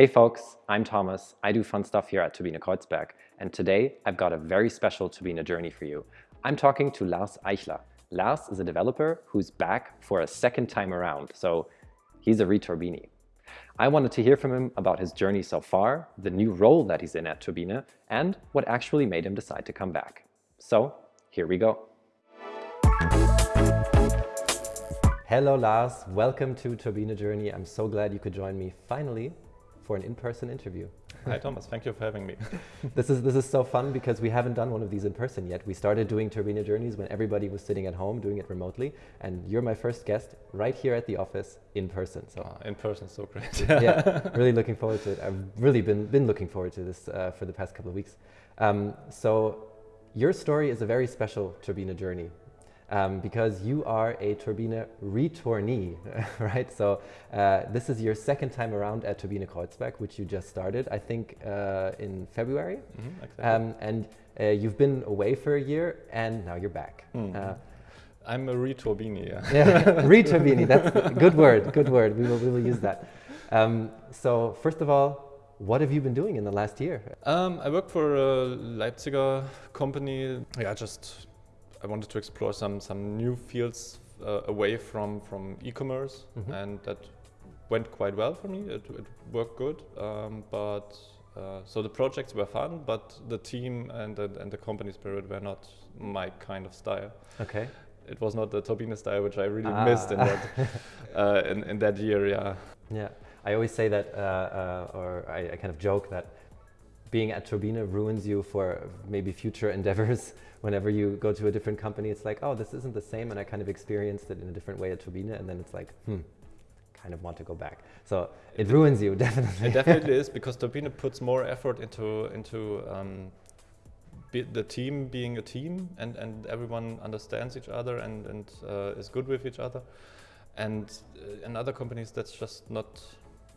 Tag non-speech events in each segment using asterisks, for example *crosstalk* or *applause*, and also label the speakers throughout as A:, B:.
A: Hey folks, I'm Thomas. I do fun stuff here at Turbine Kreuzberg. And today I've got a very special Turbine journey for you. I'm talking to Lars Eichler. Lars is a developer who's back for a second time around. So he's a returbini. I wanted to hear from him about his journey so far, the new role that he's in at Turbine, and what actually made him decide to come back. So here we go. Hello Lars, welcome to Turbine Journey. I'm so glad you could join me finally for an in-person interview.
B: Hi Thomas, thank you for having me. *laughs*
A: this is this is so fun because we haven't done one of these in person yet. We started doing Turbine Journeys when everybody was sitting at home doing it remotely, and you're my first guest right here at the office in person.
B: So uh, in person, so great. *laughs*
A: yeah, *laughs* really looking forward to it. I've really been been looking forward to this uh, for the past couple of weeks. Um, so your story is a very special Turbine journey um, because you are a Turbine retournee, *laughs* right? So uh, this is your second time around at Turbine Kreuzberg, which you just started, I think, uh, in February. Mm -hmm, exactly. um, and uh, you've been away for a year, and now you're back. Mm.
B: I'm a returbini, *laughs* yeah.
A: yeah, returbini, that's a good word, good word. We will, we will use that. Um, so first of all, what have you been doing in the last year?
B: Um, I work for a Leipziger company. Yeah, just I wanted to explore some some new fields uh, away from from e-commerce, mm -hmm. and that went quite well for me. It, it worked good, um, but uh, so the projects were fun, but the team and the, and the company spirit were not my kind of style.
A: Okay.
B: It was not the Turbine style, which I really ah. missed in that *laughs* uh, in, in that year. Yeah.
A: Yeah. I always say that, uh, uh, or I, I kind of joke that being at Turbine ruins you for maybe future endeavors *laughs* whenever you go to a different company, it's like, oh, this isn't the same. And I kind of experienced it in a different way at Turbine. And then it's like, hmm, kind of want to go back. So it, it ruins you, *laughs* definitely.
B: It definitely is because Turbine puts more effort into, into um, the team being a team and, and everyone understands each other and, and uh, is good with each other. And uh, in other companies, that's just not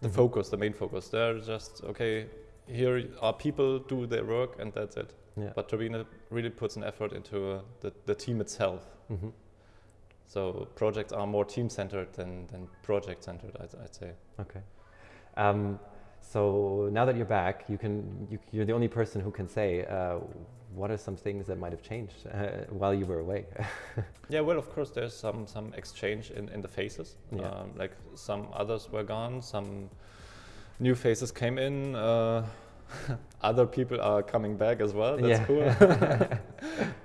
B: the mm -hmm. focus, the main focus. They're just, okay, here are people, do their work, and that's it. Yeah. But Turbine really puts an effort into uh, the, the team itself. Mm -hmm. So projects are more team-centered than, than project-centered, I'd, I'd, say.
A: Okay. Um, so now that you're back, you can you, are the only person who can say uh, what are some things that might have changed uh, while you were away. *laughs*
B: yeah, well, of course, there's some some exchange in in the faces. Yeah. Um, like some others were gone, some new faces came in. Uh, *laughs* other people are coming back as well. That's yeah. cool.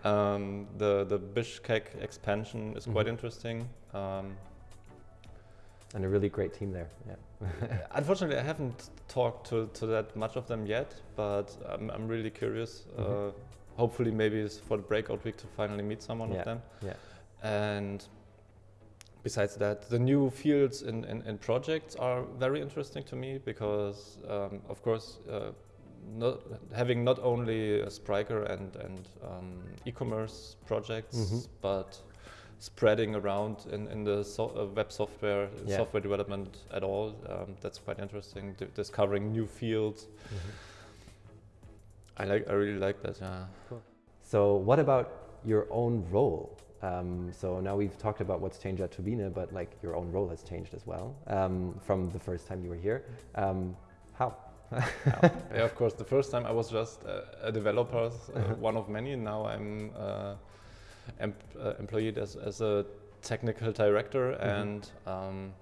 B: *laughs* um, the the Bishkek expansion is mm -hmm. quite interesting. Um,
A: and a really great team there. Yeah. *laughs*
B: Unfortunately, I haven't talked to, to that much of them yet, but I'm, I'm really curious. Mm -hmm. uh, hopefully, maybe it's for the breakout week to finally meet someone
A: yeah.
B: of them.
A: Yeah.
B: And besides that, the new fields in, in, in, projects are very interesting to me because, um, of course, uh, not having not only Spryker and, and um, e-commerce projects, mm -hmm. but spreading around in, in the so uh, web software, yeah. software development at all. Um, that's quite interesting, D discovering new fields. Mm -hmm. I like. I really like that. Yeah.
A: Cool. So, what about your own role? Um, so now we've talked about what's changed at Turbine, but like your own role has changed as well um, from the first time you were here. Um, how? *laughs*
B: yeah, of course. The first time I was just a, a developer, uh, uh-huh. one of many. Now I'm uh, em uh, employed as, as a technical director mm -hmm. and um,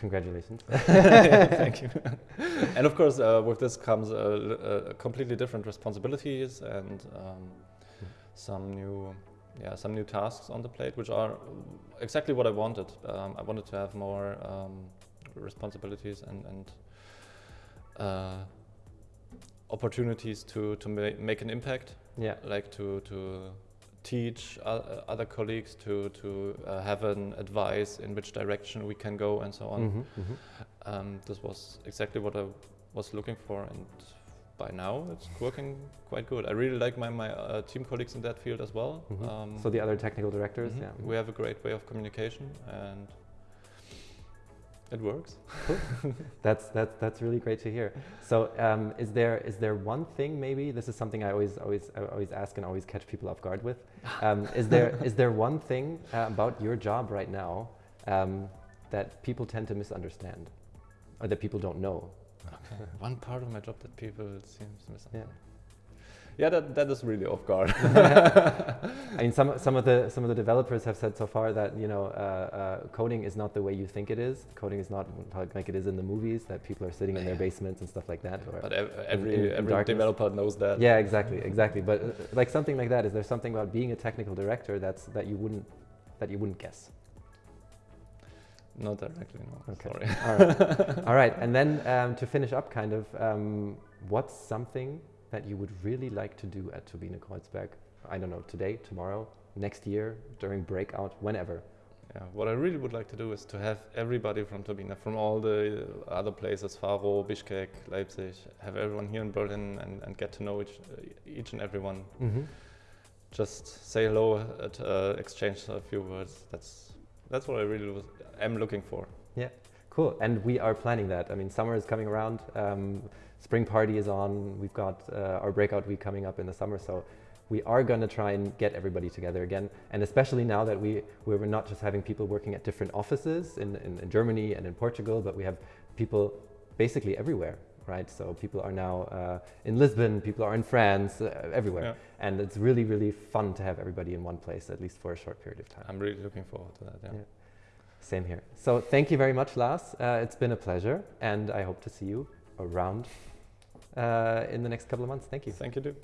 A: Congratulations. *laughs*
B: thank you. *laughs* and of course, uh, with this comes completely different responsibilities and um, some new yeah, some new tasks on the plate, which are exactly what I wanted. Um, I wanted to have more um, responsibilities and, and uh, opportunities to, to ma make an impact.
A: Yeah.
B: Like to, to teach other colleagues, to, to uh, have an advice in which direction we can go and so on. Mm -hmm, mm -hmm. Um, this was exactly what I was looking for and by now it's working quite good. I really like my, my uh, team colleagues in that field as well.
A: Mm -hmm. um, so the other technical directors, mm -hmm. yeah.
B: We have a great way of communication and it works. *laughs*
A: that's that, that's really great to hear. So um, is there is there one thing maybe this is something I always always I always ask and always catch people off guard with. *laughs* Um, is there is there one thing uh, about your job right now um, that people tend to misunderstand or that people don't know? *laughs*
B: One part of my job that people seems misunderstand.
A: Yeah.
B: Yeah, that, that is really off guard. *laughs* *laughs*
A: I mean, some some of the some of the developers have said so far that you know uh, uh, coding is not the way you think it is. Coding is not like it is in the movies that people are sitting in their basements and stuff like that.
B: But ev- every
A: in- in
B: every
A: darkness.
B: developer knows that.
A: yeah, exactly, exactly. But uh, like something like that, is there something about being a technical director that's that you wouldn't that you wouldn't guess?
B: Not directly, no.
A: Okay.
B: Sorry.
A: All right, *laughs* all right. And then um, to finish up, kind of, um, what's something that you would really like to do at Turbine Kreuzberg? I don't know, today, tomorrow, next year, during breakout, whenever.
B: Yeah, what I really would like to do is to have everybody from Turbine, from all the other places, Faro, Bishkek, Leipzig, have everyone here in Berlin and, and get to know each, uh, each and everyone.
A: Mm-hmm.
B: Just say hello, at, uh, exchange a few words. That's that's what I really was, am looking for.
A: Yeah, cool. And we are planning that. I mean, summer is coming around. Um, spring party is on. We've got uh, our breakout week coming up in the summer. So we are going to try and get everybody together again. And especially now that we, we're not just having people working at different offices in, in, in Germany and in Portugal, but we have people basically everywhere, right? So people are now uh, in Lisbon, people are in France, uh, everywhere.
B: Yeah.
A: And it's really, really fun to have everybody in one place, at least for a short period of time.
B: I'm really looking forward to that. Yeah.
A: Yeah. Same here. So thank you very much, Lars. Uh, it's been a pleasure, and I hope to see you around uh, in the next couple of months. Thank you.
B: Thank you, dude.